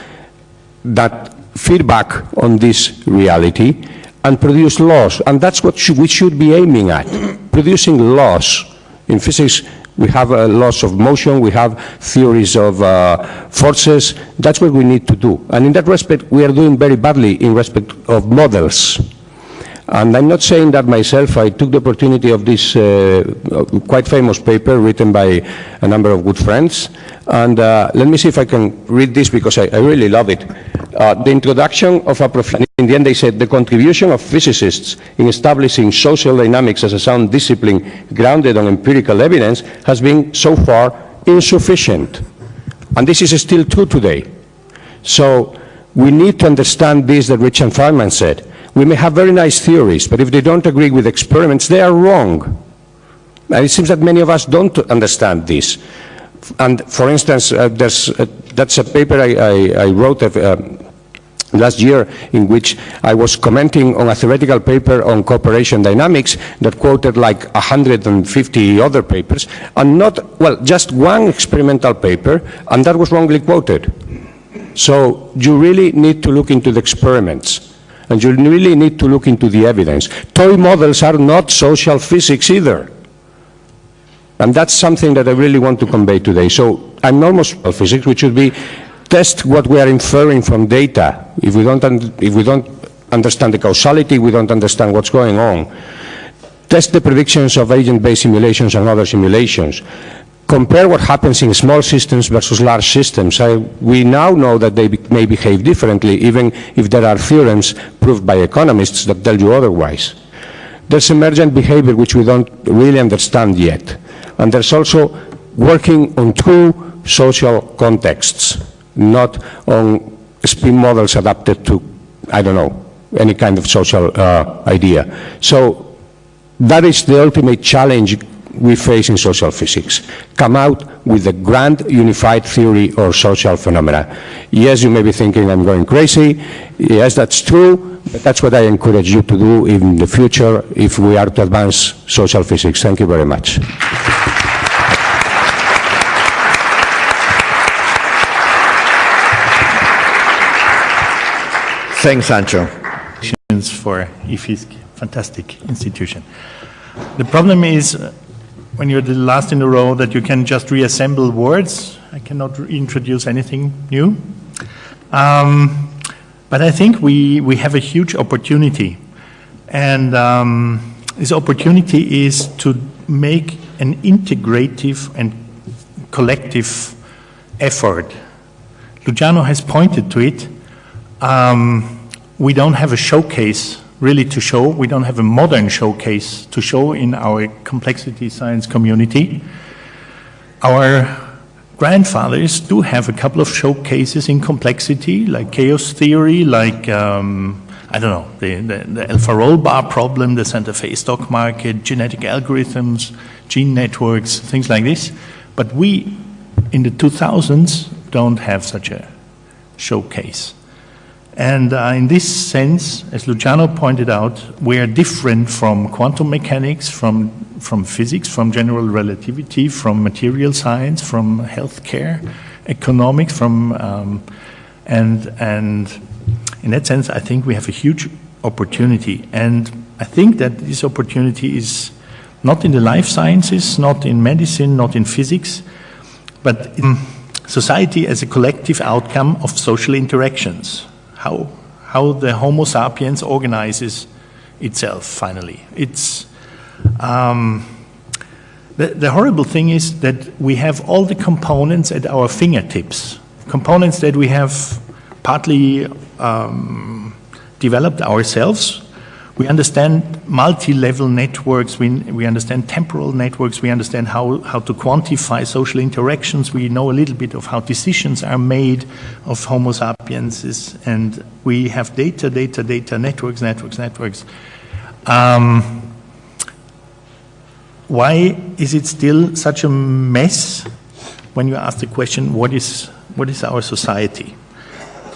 that feedback on this reality and produce laws. And that's what we should be aiming at, producing laws. In physics, we have uh, laws of motion, we have theories of uh, forces. That's what we need to do. And in that respect, we are doing very badly in respect of models. And I'm not saying that myself. I took the opportunity of this uh, quite famous paper written by a number of good friends. And uh, let me see if I can read this because I, I really love it. Uh, the introduction of a profession, in the end they said, the contribution of physicists in establishing social dynamics as a sound discipline grounded on empirical evidence has been so far insufficient. And this is still true today. So we need to understand this that Richard Feynman said. We may have very nice theories, but if they don't agree with experiments, they are wrong. And it seems that many of us don't understand this. And for instance, uh, uh, that's a paper I, I, I wrote uh, last year in which I was commenting on a theoretical paper on cooperation dynamics that quoted like 150 other papers and not, well, just one experimental paper and that was wrongly quoted. So you really need to look into the experiments and you really need to look into the evidence. Toy models are not social physics either. And that's something that I really want to convey today. So I'm almost physics, which should be test what we are inferring from data. If we don't, if we don't understand the causality, we don't understand what's going on. Test the predictions of agent-based simulations and other simulations. Compare what happens in small systems versus large systems. I, we now know that they be, may behave differently, even if there are theorems proved by economists that tell you otherwise. There's emergent behavior which we don't really understand yet. And there's also working on true social contexts, not on spin models adapted to, I don't know, any kind of social uh, idea. So that is the ultimate challenge we face in social physics. Come out with a grand unified theory or social phenomena. Yes, you may be thinking I'm going crazy. Yes, that's true. But that's what I encourage you to do in the future if we are to advance social physics. Thank you very much. Thanks, Anxo. for IFISC, fantastic institution. The problem is when you're the last in a row that you can just reassemble words. I cannot introduce anything new. Um, but I think we, we have a huge opportunity. And um, this opportunity is to make an integrative and collective effort. Luciano has pointed to it. Um, we don't have a showcase really to show. We don't have a modern showcase to show in our complexity science community. Our grandfathers do have a couple of showcases in complexity, like chaos theory, like, um, I don't know, the, the, the El Farol Bar problem, the Santa Fe stock market, genetic algorithms, gene networks, things like this. But we, in the 2000s, don't have such a showcase. And uh, in this sense, as Luciano pointed out, we are different from quantum mechanics, from, from physics, from general relativity, from material science, from healthcare, economics, from, um, and, and in that sense, I think we have a huge opportunity. And I think that this opportunity is not in the life sciences, not in medicine, not in physics, but in society as a collective outcome of social interactions how, how the Homo sapiens organizes itself finally. It's, um, the, the horrible thing is that we have all the components at our fingertips, components that we have partly um, developed ourselves we understand multi-level networks, we, we understand temporal networks, we understand how, how to quantify social interactions, we know a little bit of how decisions are made of Homo sapiens, and we have data, data, data, networks, networks, networks. Um, why is it still such a mess when you ask the question, what is, what is our society?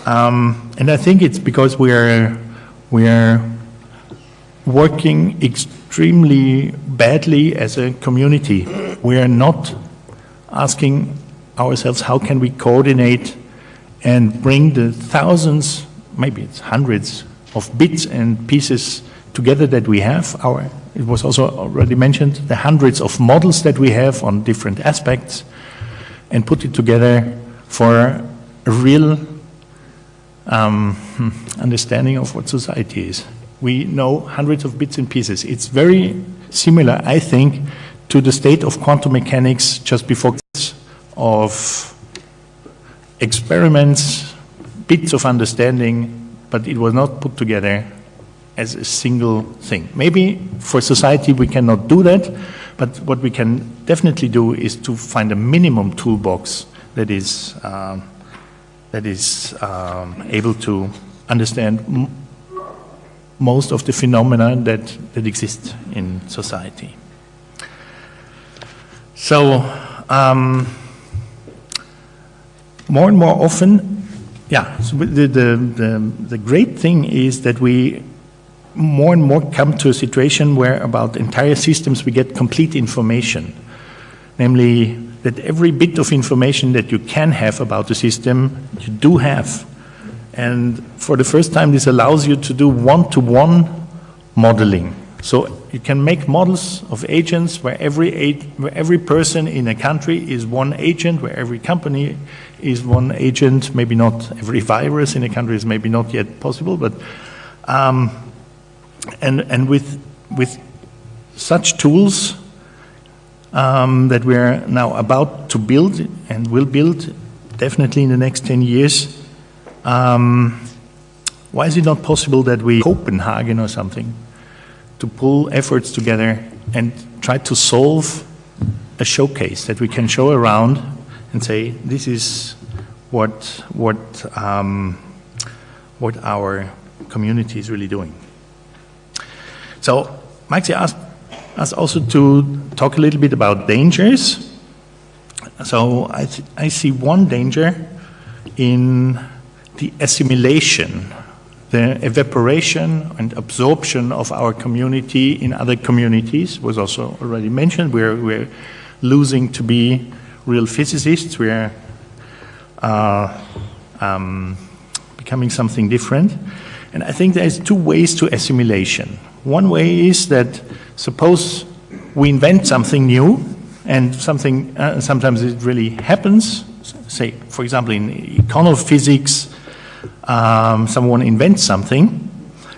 Um, and I think it's because we are, we are working extremely badly as a community. We are not asking ourselves how can we coordinate and bring the thousands, maybe it's hundreds of bits and pieces together that we have. Our, it was also already mentioned, the hundreds of models that we have on different aspects and put it together for a real um, hmm, understanding of what society is we know hundreds of bits and pieces. It's very similar, I think, to the state of quantum mechanics just before of experiments, bits of understanding, but it was not put together as a single thing. Maybe for society we cannot do that, but what we can definitely do is to find a minimum toolbox that is, um, that is um, able to understand most of the phenomena that, that exist in society. So, um, more and more often, yeah, so the, the, the, the great thing is that we more and more come to a situation where about entire systems we get complete information. Namely, that every bit of information that you can have about the system, you do have. And for the first time, this allows you to do one-to-one -one modeling. So you can make models of agents where every, where every person in a country is one agent, where every company is one agent, maybe not every virus in a country is maybe not yet possible, but um, and, and with, with such tools um, that we're now about to build and will build definitely in the next 10 years, um, why is it not possible that we, Copenhagen or something, to pull efforts together and try to solve a showcase that we can show around and say, this is what, what, um, what our community is really doing. So Maxi asked us also to talk a little bit about dangers. So I, I see one danger in the assimilation, the evaporation and absorption of our community in other communities was also already mentioned. We're, we're losing to be real physicists. We're uh, um, becoming something different. And I think there's two ways to assimilation. One way is that suppose we invent something new and something, uh, sometimes it really happens. Say, for example, in econophysics, um, someone invents something,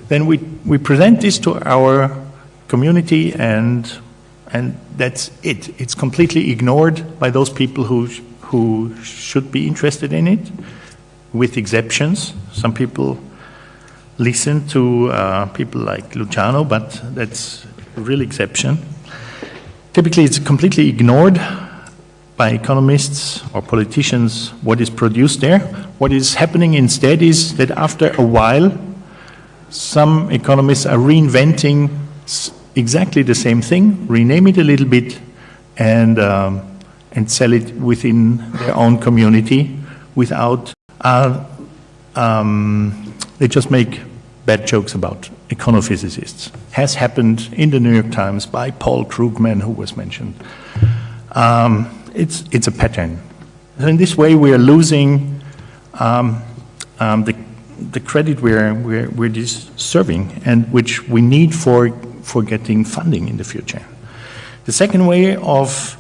then we, we present this to our community and, and that's it. It's completely ignored by those people who, who should be interested in it, with exceptions. Some people listen to uh, people like Luciano, but that's a real exception. Typically, it's completely ignored by economists or politicians what is produced there. What is happening instead is that after a while, some economists are reinventing exactly the same thing, rename it a little bit, and, um, and sell it within their own community without, uh, um, they just make bad jokes about econophysicists. Has happened in the New York Times by Paul Krugman, who was mentioned. Um, it's, it's a pattern. So in this way, we are losing um, um, the, the credit we're, we're, we're deserving and which we need for, for getting funding in the future. The second way of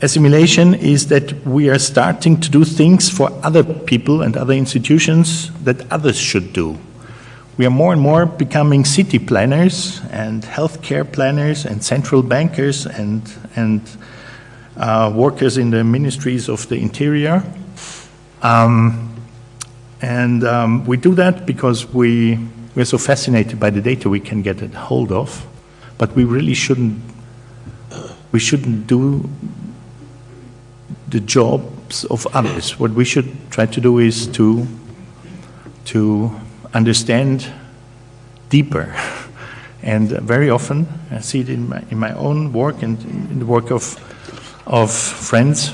assimilation is that we are starting to do things for other people and other institutions that others should do. We are more and more becoming city planners and healthcare planners and central bankers and, and uh, workers in the ministries of the interior. Um, and um, we do that because we, we're so fascinated by the data we can get a hold of, but we really shouldn't, we shouldn't do the jobs of others. What we should try to do is to, to understand deeper. And very often, I see it in my, in my own work and in the work of of friends,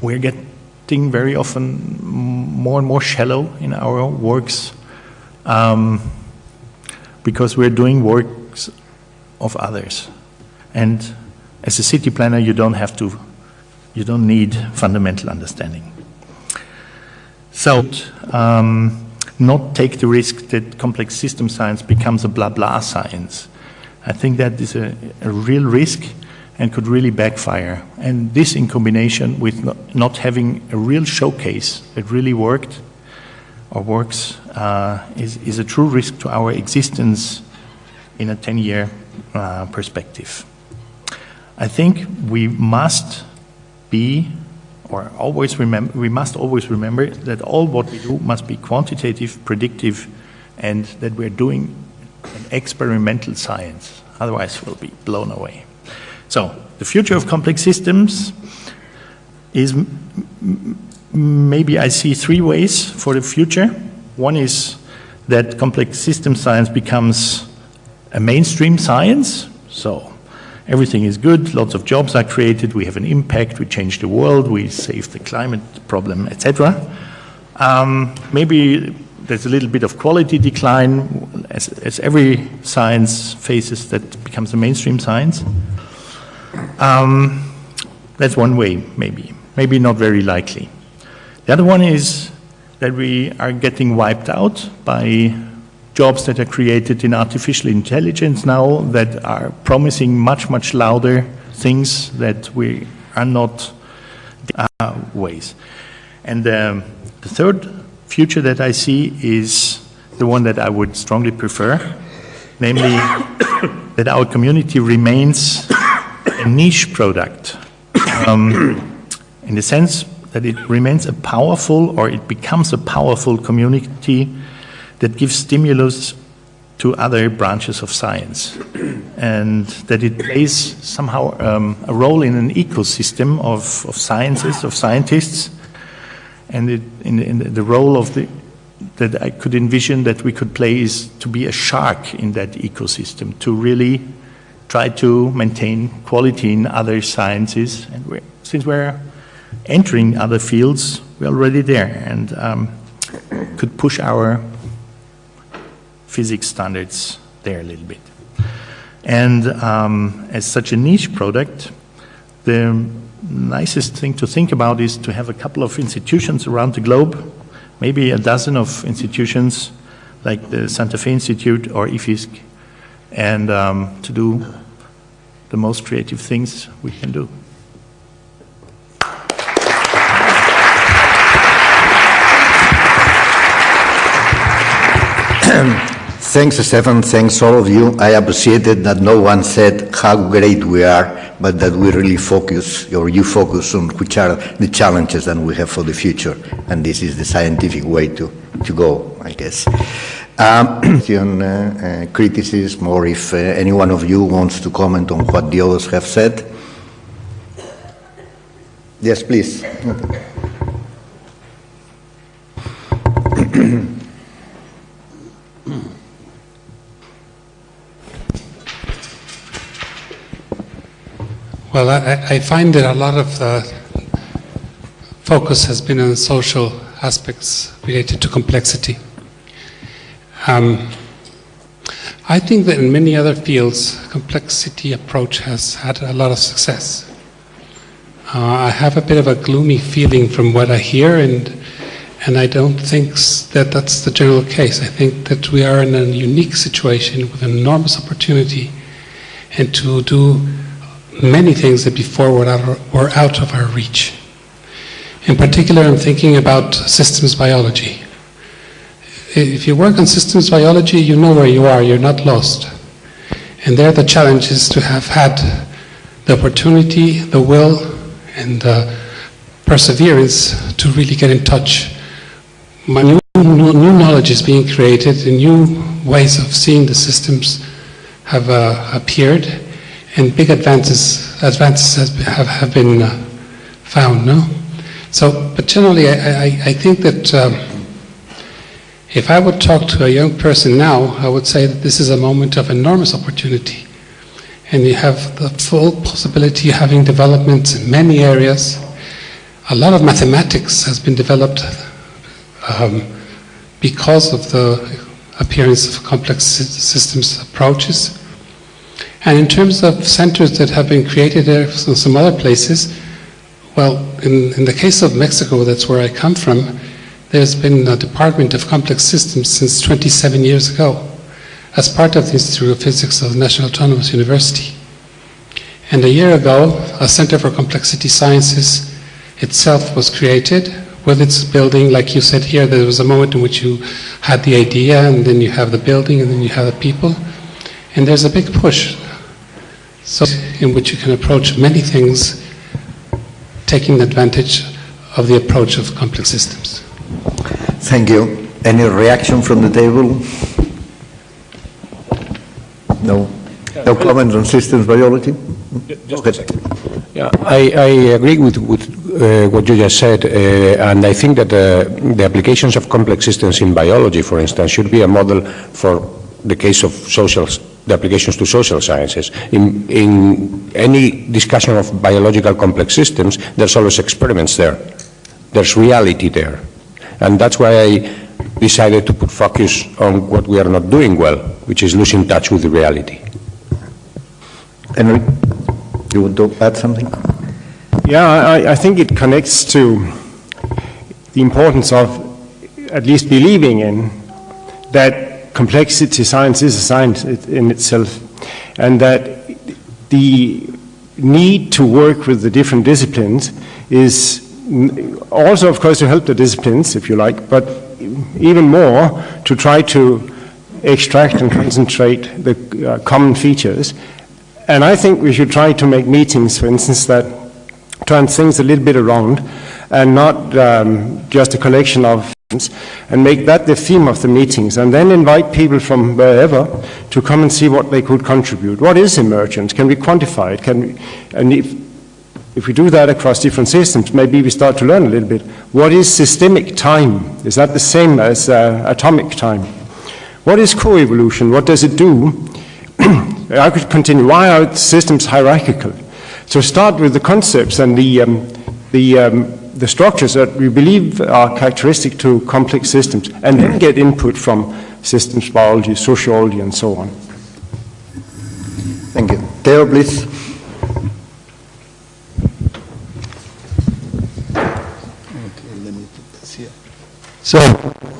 we're getting very often more and more shallow in our works um, because we're doing works of others. And as a city planner, you don't have to, you don't need fundamental understanding. So, um, not take the risk that complex system science becomes a blah blah science. I think that is a, a real risk and could really backfire. And this in combination with not having a real showcase that really worked or works uh, is, is a true risk to our existence in a 10-year uh, perspective. I think we must be or always remember, we must always remember that all what we do must be quantitative, predictive, and that we're doing an experimental science. Otherwise, we'll be blown away. So the future of complex systems is maybe I see three ways for the future. One is that complex system science becomes a mainstream science. So everything is good, lots of jobs are created, we have an impact, we change the world, we save the climate problem, etc. Um, maybe there's a little bit of quality decline as, as every science faces that becomes a mainstream science. Um, that's one way, maybe. Maybe not very likely. The other one is that we are getting wiped out by jobs that are created in artificial intelligence now that are promising much, much louder things that we are not uh, ways. And um, the third future that I see is the one that I would strongly prefer, namely that our community remains a niche product um, in the sense that it remains a powerful or it becomes a powerful community that gives stimulus to other branches of science and that it plays somehow um, a role in an ecosystem of, of sciences, of scientists and it, in, in the role of the that I could envision that we could play is to be a shark in that ecosystem, to really try to maintain quality in other sciences. And we're, since we're entering other fields, we're already there and um, could push our physics standards there a little bit. And um, as such a niche product, the nicest thing to think about is to have a couple of institutions around the globe, maybe a dozen of institutions like the Santa Fe Institute or IFISC, and um, to do the most creative things we can do. Thanks, Stefan. Thanks, all of you. I appreciated that no one said how great we are, but that we really focus, or you focus on which are the challenges that we have for the future. And this is the scientific way to, to go, I guess. Um, uh, uh, criticism, or if uh, any one of you wants to comment on what the others have said. Yes, please. Well, I, I find that a lot of the focus has been on social aspects related to complexity. Um, I think that in many other fields, complexity approach has had a lot of success. Uh, I have a bit of a gloomy feeling from what I hear, and and I don't think that that's the general case. I think that we are in a unique situation with an enormous opportunity, and to do many things that before were out, were out of our reach. In particular, I'm thinking about systems biology. If you work on systems biology, you know where you are, you're not lost. And there the challenge is to have had the opportunity, the will, and the perseverance to really get in touch. My new, new knowledge is being created, and new ways of seeing the systems have uh, appeared and big advances advances have, have been uh, found. No, so but generally, I, I, I think that um, if I would talk to a young person now, I would say that this is a moment of enormous opportunity, and you have the full possibility of having developments in many areas. A lot of mathematics has been developed um, because of the appearance of complex systems approaches. And in terms of centers that have been created there in some other places, well, in, in the case of Mexico, that's where I come from, there's been a Department of Complex Systems since 27 years ago as part of the Institute of Physics of the National Autonomous University. And a year ago, a Center for Complexity Sciences itself was created with its building, like you said here, there was a moment in which you had the idea, and then you have the building, and then you have the people. And there's a big push so in which you can approach many things taking advantage of the approach of complex systems. Thank you. Any reaction from the table? No? No comments on systems biology? Just a second. Yeah, I, I agree with, with uh, what you just said, uh, and I think that uh, the applications of complex systems in biology, for instance, should be a model for the case of social the applications to social sciences. In, in any discussion of biological complex systems, there's always experiments there. There's reality there. And that's why I decided to put focus on what we are not doing well, which is losing touch with the reality. Henry, you want to add something? Yeah, I, I think it connects to the importance of at least believing in that complexity science is a science in itself, and that the need to work with the different disciplines is also, of course, to help the disciplines, if you like, but even more to try to extract and concentrate the uh, common features. And I think we should try to make meetings, for instance, that turn things a little bit around and not um, just a collection of things, and make that the theme of the meetings and then invite people from wherever to come and see what they could contribute. What is emergent? Can we quantify it? Can we, and if, if we do that across different systems, maybe we start to learn a little bit. What is systemic time? Is that the same as uh, atomic time? What is coevolution? What does it do? I could continue. Why are systems hierarchical? So start with the concepts and the, um, the, um, the structures that we believe are characteristic to complex systems, and then get input from systems biology, sociology, and so on. Thank you. Theo, please. So,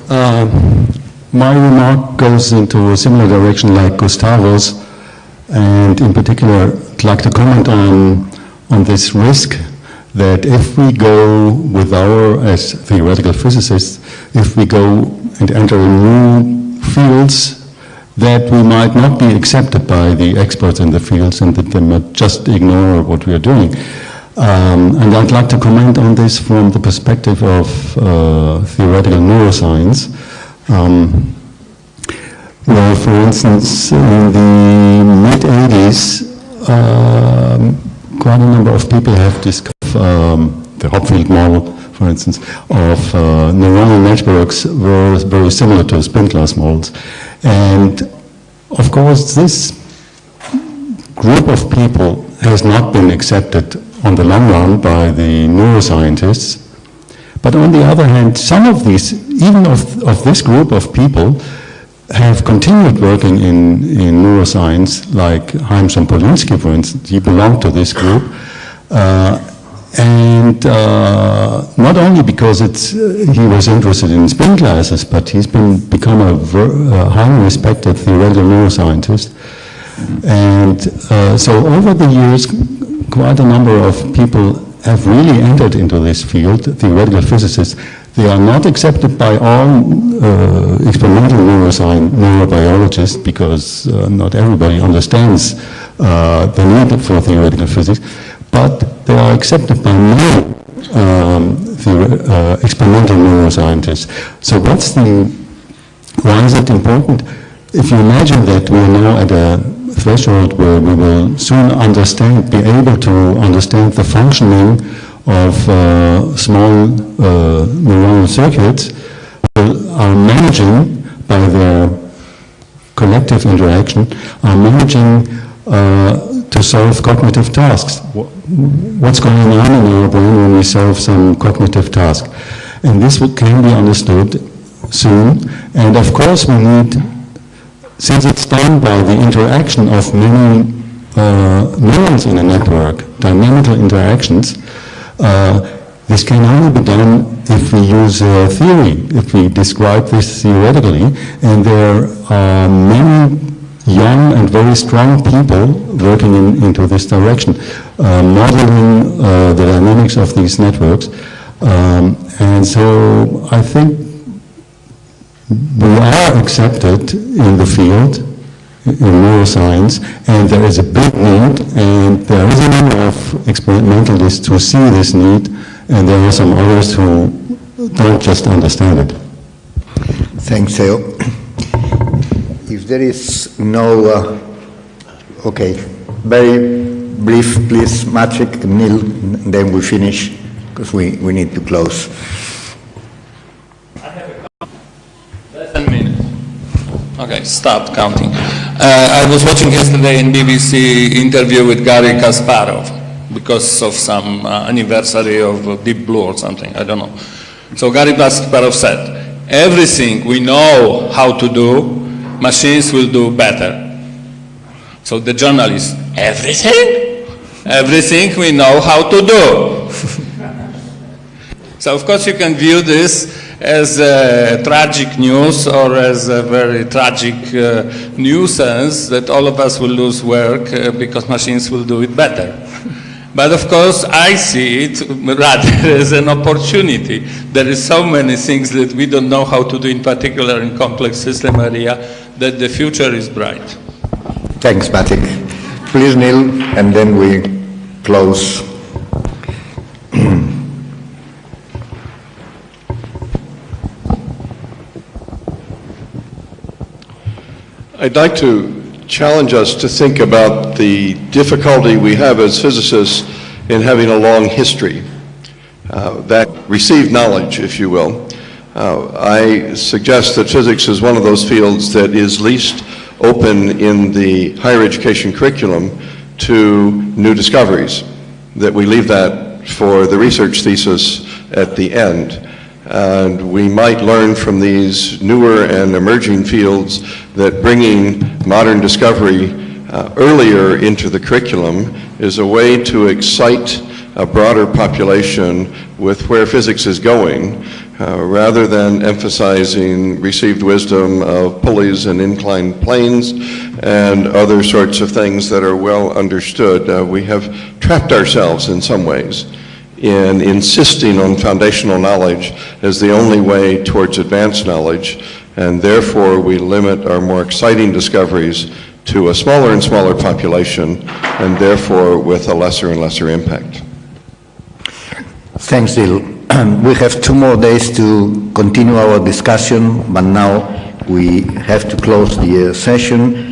um, my remark goes into a similar direction like Gustavo's, and in particular, I'd like to comment on, on this risk that if we go with our, as theoretical physicists, if we go and enter new fields, that we might not be accepted by the experts in the fields and that they might just ignore what we are doing. Um, and I'd like to comment on this from the perspective of uh, theoretical neuroscience. Um, well, for instance, in the mid-80s, um, quite a number of people have discovered um, the Hopfield model, for instance, of uh, neuronal networks were very similar to spin glass models. And of course, this group of people has not been accepted on the long run by the neuroscientists. But on the other hand, some of these, even of, of this group of people, have continued working in, in neuroscience, like Haim Sompolinsky, for instance, he belonged to this group. Uh, and uh, not only because it's, uh, he was interested in spin glasses, but he's been become a, a highly respected theoretical neuroscientist. And uh, so over the years, quite a number of people have really entered into this field, theoretical physicists. They are not accepted by all uh, experimental neuroscience, neurobiologists because uh, not everybody understands uh, the need for theoretical physics, but they are accepted by many um, uh, experimental neuroscientists. So what's the, why is it important? If you imagine that we are now at a threshold where we will soon understand, be able to understand the functioning of uh, small uh, neuronal circuits are managing by their collective interaction, are managing uh, to solve cognitive tasks. What's going on in our brain when we solve some cognitive task? And this can be understood soon. And of course we need since it's done by the interaction of many uh, neurons in a network, dynamical interactions, uh, this can only be done if we use uh, theory, if we describe this theoretically, and there are many young and very strong people working in, into this direction, uh, modeling uh, the dynamics of these networks. Um, and so I think we are accepted in the field, in neuroscience, and there is a big need, and there is a number of experimentalists who see this need, and there are some others who don't just understand it. Thanks, Theo. If there is no, uh, okay, very brief, please, Maciek, Neil, then we finish, because we, we need to close. Okay, start counting. Uh, I was watching yesterday in BBC interview with Garry Kasparov because of some uh, anniversary of Deep Blue or something, I don't know. So Garry Kasparov said, everything we know how to do, machines will do better. So the journalist, everything? Everything we know how to do. so of course you can view this as tragic news or as a very tragic uh, nuisance that all of us will lose work uh, because machines will do it better. But of course, I see it rather as an opportunity. There is so many things that we don't know how to do, in particular in complex system area, that the future is bright. Thanks, Maciek. Please, Neil, and then we close. I'd like to challenge us to think about the difficulty we have as physicists in having a long history. Uh, that received knowledge, if you will. Uh, I suggest that physics is one of those fields that is least open in the higher education curriculum to new discoveries, that we leave that for the research thesis at the end. And we might learn from these newer and emerging fields that bringing modern discovery uh, earlier into the curriculum is a way to excite a broader population with where physics is going, uh, rather than emphasizing received wisdom of pulleys and inclined planes and other sorts of things that are well understood. Uh, we have trapped ourselves in some ways in insisting on foundational knowledge as the only way towards advanced knowledge, and therefore we limit our more exciting discoveries to a smaller and smaller population, and therefore with a lesser and lesser impact. Thanks, Dil. we have two more days to continue our discussion, but now we have to close the uh, session.